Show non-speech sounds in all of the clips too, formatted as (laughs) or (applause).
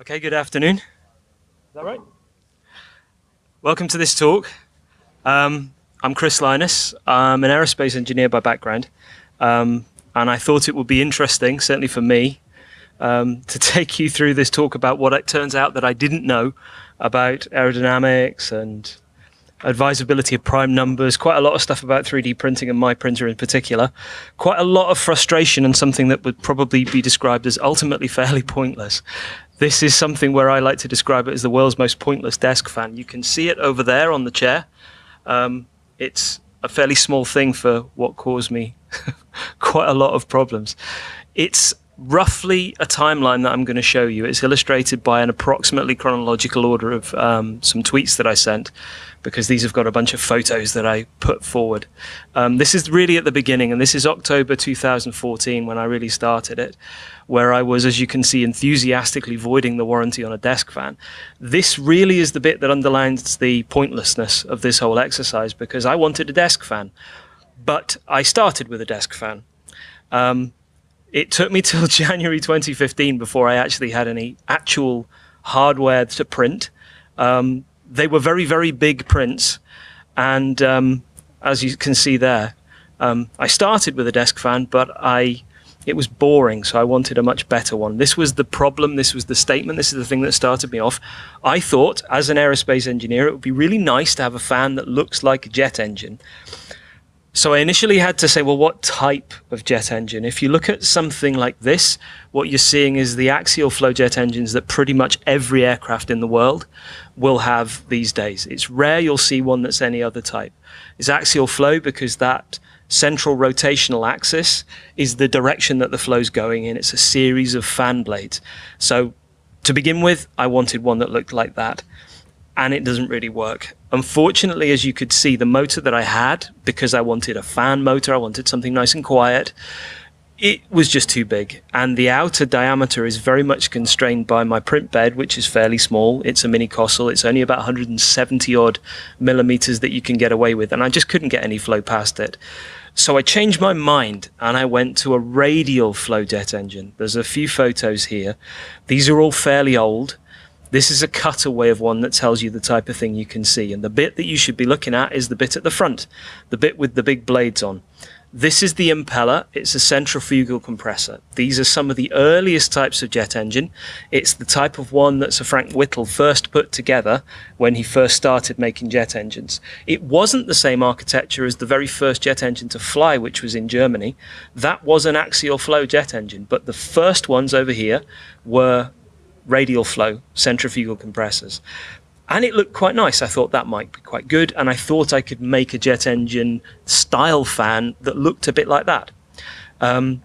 Okay, good afternoon. Is that right? Welcome to this talk. Um, I'm Chris Linus. I'm an aerospace engineer by background. Um, and I thought it would be interesting, certainly for me, um, to (laughs) take you through this talk about what it turns out that I didn't know about aerodynamics and advisability of prime numbers, quite a lot of stuff about 3D printing and my printer in particular, quite a lot of frustration and something that would probably be described as ultimately (laughs) fairly pointless. This is something where I like to describe it as the world's most pointless desk fan. You can see it over there on the chair. Um, it's a fairly small thing for what caused me (laughs) quite a lot of problems. It's roughly a timeline that I'm going to show you. It's illustrated by an approximately chronological order of um, some tweets that I sent because these have got a bunch of photos that I put forward. Um, this is really at the beginning, and this is October 2014 when I really started it, where I was, as you can see, enthusiastically voiding the warranty on a desk fan. This really is the bit that underlines the pointlessness of this whole exercise because I wanted a desk fan, but I started with a desk fan. Um, it took me (laughs) till January 2015 before I actually had any actual hardware to print. Um, they were very, very big prints. And um, as you can see there, um, I started with a desk fan, but I it was boring, so I wanted a much better one. This was the problem, this was the statement, this is the thing that started me off. I thought, as an aerospace engineer, it would be really nice to have a fan that looks like a jet engine. So I initially had to say, well, what type of jet engine? If you look at something like this, what you're seeing is the axial flow jet engines that pretty much every aircraft in the world will have these days. It's rare you'll see one that's any other type. It's axial flow because that central rotational axis is the direction that the flow's going in. It's a series of fan blades. So to begin with, I wanted one that looked like that and it doesn't really work. Unfortunately, as you could see, the motor that I had, because I wanted a fan motor, I wanted something nice and quiet, it was just too big. And the outer diameter is very much constrained by my print bed, which is fairly small. It's a mini Kossel. It's only about 170 odd millimeters that you can get away with. And I just couldn't get any flow past it. So I changed my mind and I went to a radial flow jet engine. There's a few photos here. These are all fairly old. This is a cutaway of one that tells you the type of thing you can see. And the bit that you should be looking at is the bit at the front, the bit with the big blades on. This is the impeller. It's a centrifugal compressor. These are some of the earliest types of jet engine. It's the type of one that Sir Frank Whittle first put together when he first started making jet engines. It wasn't the same architecture as the very first jet engine to fly, which was in Germany. That was an axial flow jet engine, but the first ones over here were radial flow centrifugal compressors. And it looked quite nice. I thought that might be quite good. And I thought I could make a jet engine style fan that looked a bit like that. Um,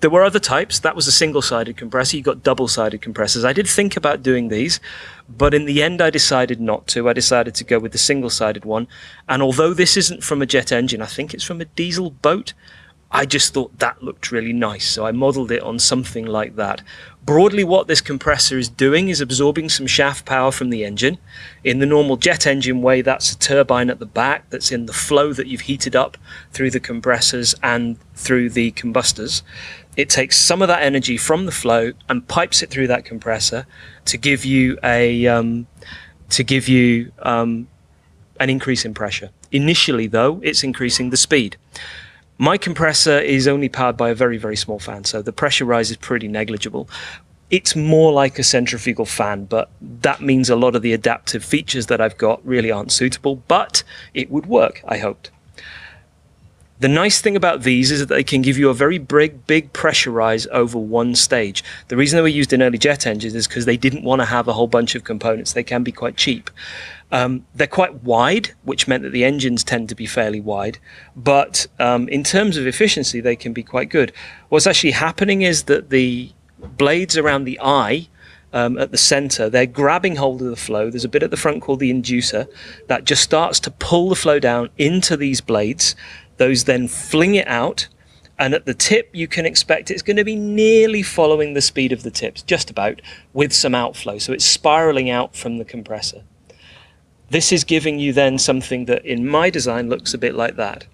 there were other types. That was a single-sided compressor. You got double-sided compressors. I did think about doing these, but in the end I decided not to. I decided to go with the single-sided one. And although this isn't from a jet engine, I think it's from a diesel boat. I just thought that looked really nice, so I modeled it on something like that. Broadly, what this compressor is doing is absorbing some shaft power from the engine. In the normal jet engine way, that's a turbine at the back that's in the flow that you've heated up through the compressors and through the combustors. It takes some of that energy from the flow and pipes it through that compressor to give you a um, to give you um, an increase in pressure. Initially, though, it's increasing the speed. My compressor is only powered by a very, very small fan, so the pressure rise is pretty negligible. It's more like a centrifugal fan, but that means a lot of the adaptive features that I've got really aren't suitable, but it would work, I hoped. The nice thing about these is that they can give you a very big, big pressure rise over one stage. The reason they were used in early jet engines is because they didn't want to have a whole bunch of components. They can be quite cheap. Um, they're quite wide, which meant that the engines tend to be fairly wide. But um, in terms of efficiency, they can be quite good. What's actually happening is that the blades around the eye um, at the center, they're grabbing hold of the flow. There's a bit at the front called the inducer that just starts to pull the flow down into these blades. Those then fling it out. And at the tip, you can expect it's going to be nearly following the speed of the tips, just about, with some outflow. So it's spiraling out from the compressor. This is giving you then something that in my design looks a bit like that.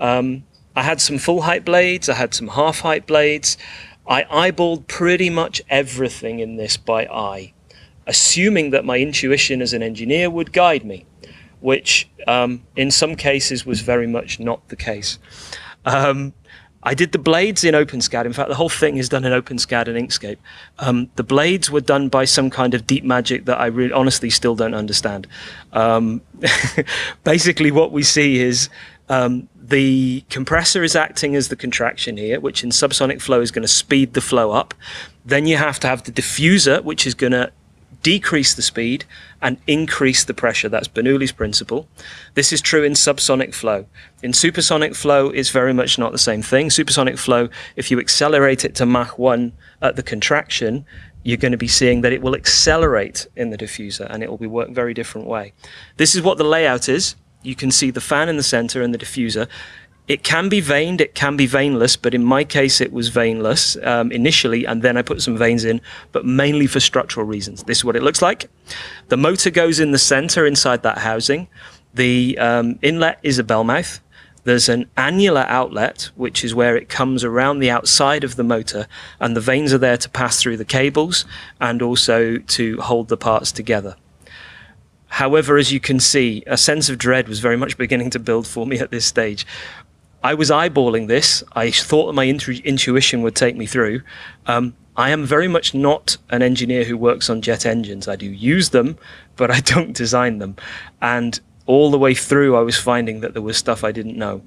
Um, I had some full height blades, I had some half height blades. I eyeballed pretty much everything in this by eye, assuming that my intuition as an engineer would guide me, which um, in some cases was very much not the case. Um, I did the blades in OpenSCAD. In fact, the whole thing is done in OpenSCAD and Inkscape. Um, the blades were done by some kind of deep magic that I really, honestly still don't understand. Um, (laughs) basically, what we see is um, the compressor is acting as the contraction here, which in subsonic flow is going to speed the flow up. Then you have to have the diffuser, which is going to decrease the speed and increase the pressure. That's Bernoulli's principle. This is true in subsonic flow. In supersonic flow, it's very much not the same thing. Supersonic flow, if you accelerate it to Mach 1 at the contraction, you're going to be seeing that it will accelerate in the diffuser and it will be work very different way. This is what the layout is. You can see the fan in the center and the diffuser. It can be vaned, it can be vaneless, but in my case it was vaneless um, initially, and then I put some vanes in, but mainly for structural reasons. This is what it looks like. The motor goes in the center inside that housing. The um, inlet is a bell mouth. There's an annular outlet, which is where it comes around the outside of the motor, and the vanes are there to pass through the cables and also to hold the parts together. However, as you can see, a sense of dread was very much beginning to build for me at this stage. I was eyeballing this. I thought that my intuition would take me through. Um, I am very much not an engineer who works on jet engines. I do use them, but I (laughs) don't design them. And all the way through, I was finding that there was stuff I didn't know.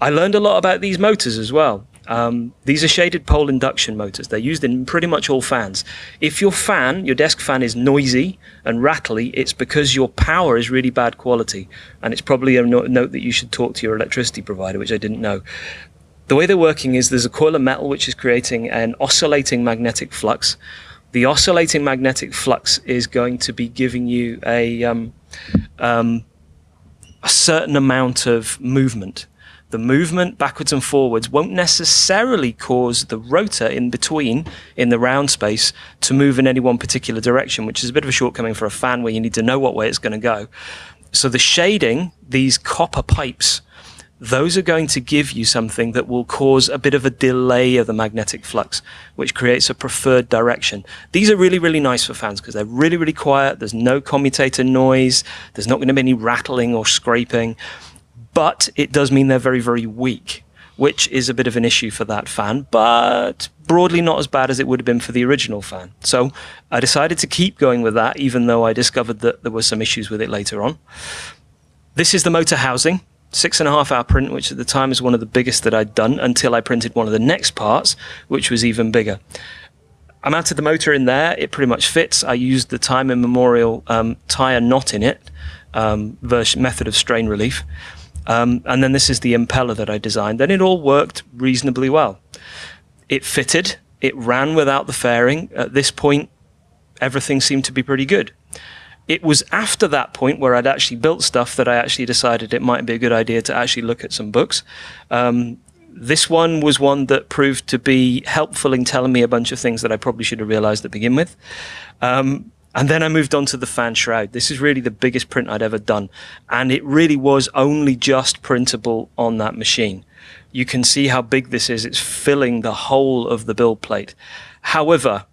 I learned a lot about these motors as well. Um, these are shaded pole induction motors. They're used in pretty much all fans. If your fan, your desk fan is noisy and rattly, it's because your power is really bad quality. And it's probably a no note that you should talk to your electricity provider, which I didn't know. The way they're working is there's a coil of metal which is creating an oscillating magnetic flux. The oscillating magnetic flux is going to be giving you a, um, um, a certain amount of movement the movement backwards and forwards won't necessarily cause the rotor in between in the round space to move in any one particular direction, which is a bit of a shortcoming for a fan where you need to know what way it's going to go. So the shading, these copper pipes, those are going to give you something that will cause a bit of a delay of the magnetic flux, which creates a preferred direction. These are really, really nice for fans because they're really, really quiet. There's no commutator noise. There's not going to be any rattling or scraping but it does mean they're very, very weak, which is a bit of an issue for that fan, but broadly not as bad as it would have been for the original fan. So I decided to keep going with that, even though I discovered that there were some issues with it later on. This is the motor housing, six and a half hour print, which at the time was one of the biggest that I'd done until I printed one of the next parts, which was even bigger. I mounted the motor in there. It pretty much fits. I used the time immemorial um, tire knot in it um, version method of strain relief. Um, and then this is the impeller that I designed. and it all worked reasonably well. It fitted. It ran without the fairing. At this point, everything seemed to be pretty good. It was after that point where I'd actually built stuff that I actually decided it might be a good idea to actually look at some books. Um, this one was one that proved to be helpful in telling me a bunch of things that I probably should have realized to begin with. Um, and then I moved on to the fan shroud. This is really the biggest print I'd ever done. And it really was only just printable on that machine. You can see how big this is. It's filling the whole of the build plate. However,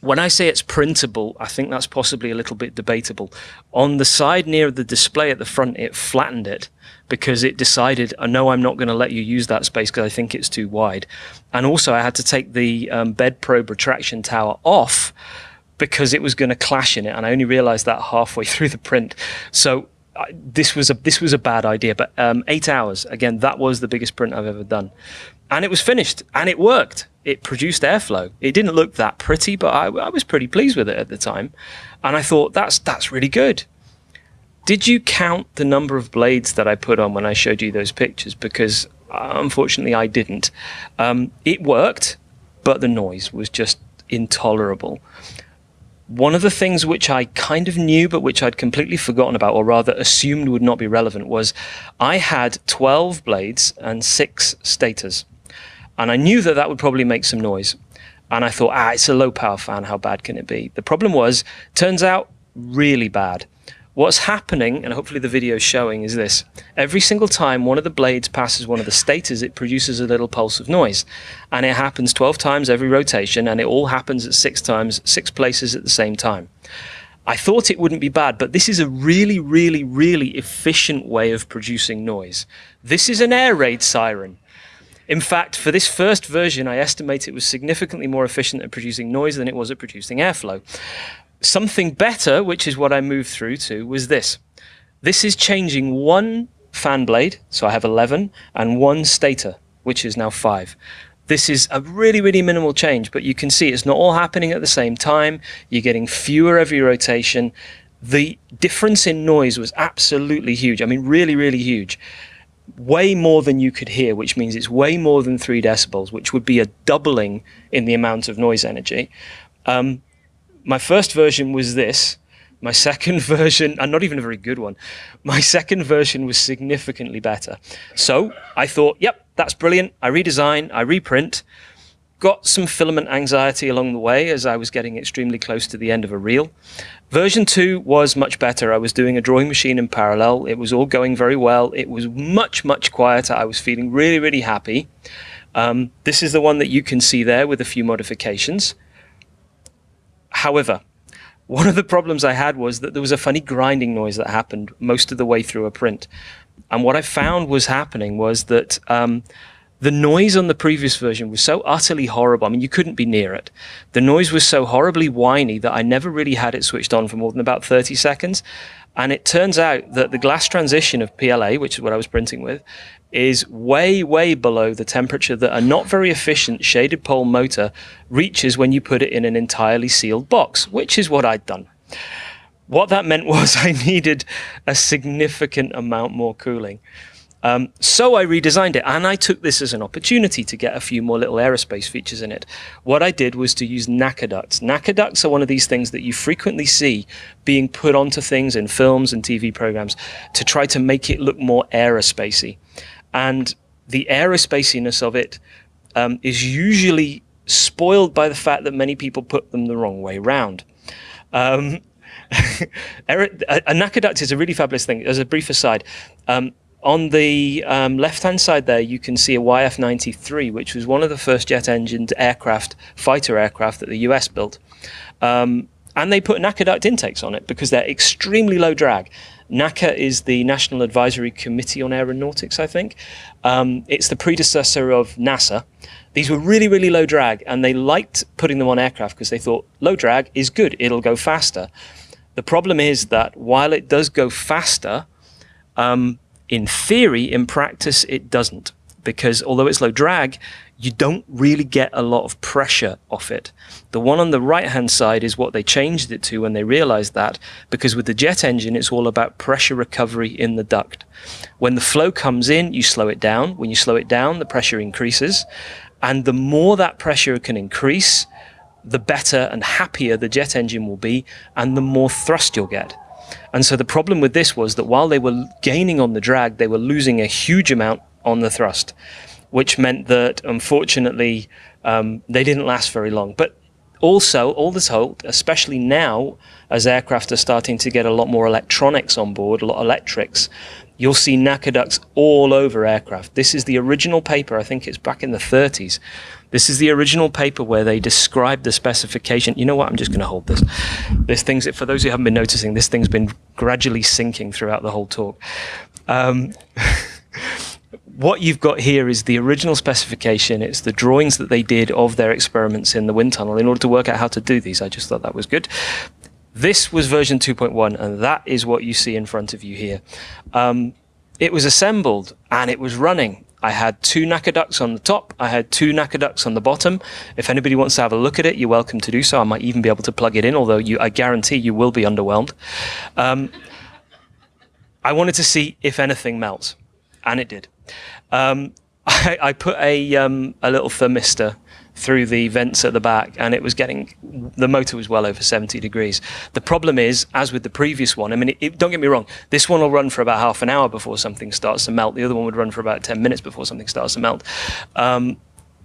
when I say it's printable, I think that's possibly a little bit debatable. On the side near the display at the front, it flattened it because it decided, oh, no, I'm not going to let you use that space because I think it's too wide. And also I had to take the um, bed probe retraction tower off because it was going to clash in it, and I only realised that halfway (laughs) through the print. So I, this was a this was a bad idea. But um, eight hours again, that was the biggest print I've ever done, and it was finished and it worked. It produced airflow. It didn't look that pretty, but I, I was pretty pleased with it at the time, and I thought that's that's really good. Did you count the number of blades that I put on when I showed you those pictures? Because uh, unfortunately, I didn't. Um, it worked, but the noise was just intolerable. One of the things which I kind of knew, but which I'd completely forgotten about, or rather assumed would not be relevant, was I had 12 blades and six stators. And I knew that that would probably make some noise. And I thought, ah, it's a low power fan. How bad can it be? The problem was, turns out, really bad. What's happening, and hopefully the video is showing, is this. Every single time one of the blades passes one of the stators, it produces a little pulse of noise. And it happens 12 times every rotation, and it all happens at six times, six places at the same time. I thought it wouldn't be bad, but this is a really, really, really efficient way of producing noise. This is an air raid siren. In fact, for this first version, I estimate it was significantly more efficient at producing noise than it was at producing airflow. Something better, which is what I moved through to, was this. This is changing one fan blade, so I have 11, and one stator, which is now 5. This is a really, really minimal change, but you can see it's not all happening at the same time. You're getting fewer every rotation. The difference in noise was absolutely huge. I mean, really, really huge. Way more than you could hear, which means it's way more than three decibels, which would be a doubling in the amount of noise energy. Um, my first version was this. My second (laughs) version, and not even a very good one, my second version was significantly better. So I thought, yep, that's brilliant. I redesign, I reprint, got some filament anxiety along the way as I was getting extremely close to the end of a reel. Version 2 was much better. I was doing a drawing machine in parallel. It was all going very well. It was much, much quieter. I was feeling really, really happy. Um, this is the one that you can see there with a few modifications. However, one of the problems I had was that there was a funny grinding noise that happened most of the way through a print. And what I found was happening was that um, the noise on the previous version was so utterly horrible. I mean, you couldn't be near it. The noise was so horribly whiny that I never really had it switched on for more than about 30 seconds. And it turns out that the glass transition of PLA, which is what I was printing with, is way, way below the temperature that a not very efficient shaded pole motor reaches when you put it in an entirely sealed box, which is what I'd done. What that meant (laughs) was I needed a significant amount more cooling. Um, so I redesigned it and I took this as an opportunity to get a few more little aerospace features in it. What I did was to use NACA ducts. NACA ducts are one of these things that you frequently see being put onto things in films and TV programs to try to make it look more aerospacey and the aerospaciness of it um, is usually spoiled by the fact that many people put them the wrong way round. Um, (laughs) a, a duct is a really fabulous thing. As a brief aside, um, on the um, left-hand side there, you can see a YF-93, which was one of the first jet-engined aircraft, fighter aircraft that the US built. Um, and they put NACA duct intakes on it because they're extremely low drag. NACA is the National Advisory Committee on Aeronautics, I think. Um, it's the predecessor of NASA. These were really, really low drag, and they liked putting them on aircraft because they thought low drag is good, it'll go faster. The problem is that while it does go faster, um, in theory, in practice, it doesn't. Because although it's low drag, you don't really get a lot of pressure off it. The one on the right hand side is what they changed it to when they realized that, because with the jet engine, it's all about pressure recovery in the duct. When the flow comes in, you slow it down. When you slow it down, the pressure increases. And the more that pressure can increase, the better and happier the jet engine will be, and the more thrust you'll get. And so the problem with this was that while they were gaining on the drag, they were losing a huge amount on the thrust which meant that unfortunately um, they didn't last very long. But also, all this told, especially now as aircraft are starting to get a lot more electronics on board, a lot of electrics, you'll see NACA ducts all over aircraft. This is the original paper, I think it's back in the 30s. This is the original paper where they describe the specification. You know what? I'm just going to hold this. This thing's, for those who haven't been noticing, this thing's been gradually sinking throughout the whole talk. Um, (laughs) what you've got here is the original specification. It's the drawings that they did of their experiments in the wind tunnel in order to work out how to do these. I just thought that was good. This was version 2.1, and that is what you see in front of you here. Um, it was assembled and it was running. I had two NACA ducts on the top. I had two NACA ducts on the bottom. If anybody wants to have a look at it, you're welcome to do so. I might even be able to plug it in, although you, I guarantee you will be underwhelmed. Um, I wanted to see if anything melts, and it did. Um, (laughs) I, I, put a, um, a little thermistor through the vents at the back and it was getting the motor was well over 70 degrees the problem is as with the previous one i mean it, it, don't get me wrong this one will run for about half an hour before something starts to melt the other one would run for about 10 minutes before something starts to melt um,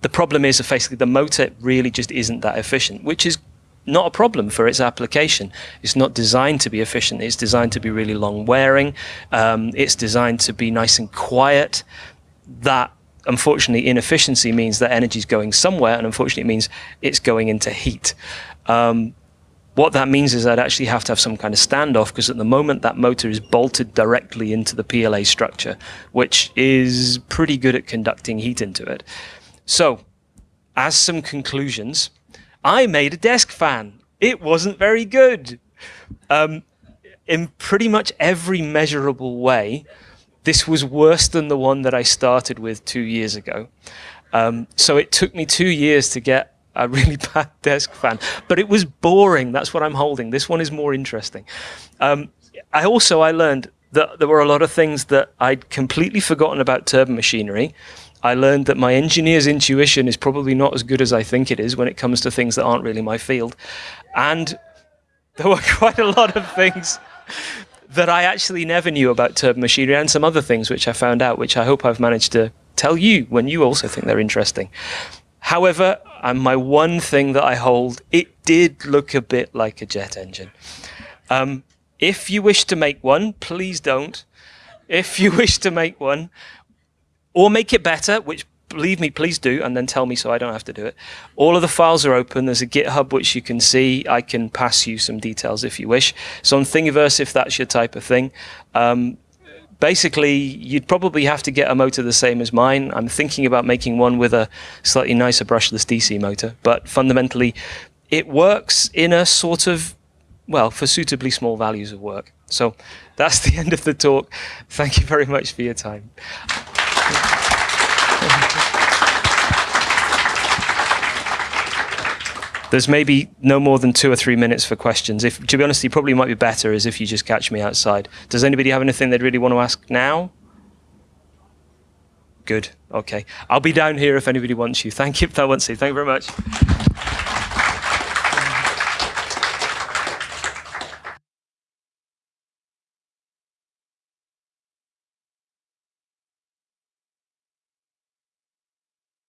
the problem is that basically the motor really just isn't that efficient which is not a problem for its application. It's not designed to be efficient. It's designed to be really long wearing. Um, it's designed to be nice and quiet. That unfortunately inefficiency means that energy is going somewhere and unfortunately it means it's going into heat. Um, what that means is I'd actually have to have some kind of standoff because at the moment that motor is bolted directly into the PLA structure, which is pretty good at conducting heat into it. So, as some conclusions, I made a desk fan. It wasn't very good. Um, in pretty much every measurable way, this was worse than the one that I started with two years ago. Um, so it took me two years to get a really (laughs) bad desk fan, but it was boring. That's what I'm holding. This one is more interesting. Um, I also I learned that there were a lot of things that I'd completely forgotten about turbine machinery. I learned that my engineer's intuition is probably not as good as I think it is when it comes to things that aren't really my field. And (laughs) there were quite a lot of things that I actually never knew about turbo machinery and some other things which I found out, which I hope I've managed to tell you when you also think they're interesting. However, um, my one thing that I hold, it did look a bit like a jet engine. Um, if you wish to make one, please don't. If you (laughs) wish to make one, or make it better, which believe me, please do, and then tell me so I don't have to do it. All of the files are open. There's a GitHub which you can see. I can pass you some details if you wish. So on Thingiverse, if that's your type of thing. Um, basically, you'd probably have to get a motor the same as mine. I'm thinking about making one with a slightly nicer brushless DC motor, but fundamentally, it works in a sort of, well, for suitably small values of work. So that's (laughs) the end of the talk. Thank you very much for your time. There's maybe no more than two or three minutes for questions. If, to be honest, it probably might be better is if you just catch me outside. Does anybody have anything they'd really want to ask now? Good. Okay. I'll be down here if anybody wants you. Thank you. (laughs) That wants you. Thank you very much.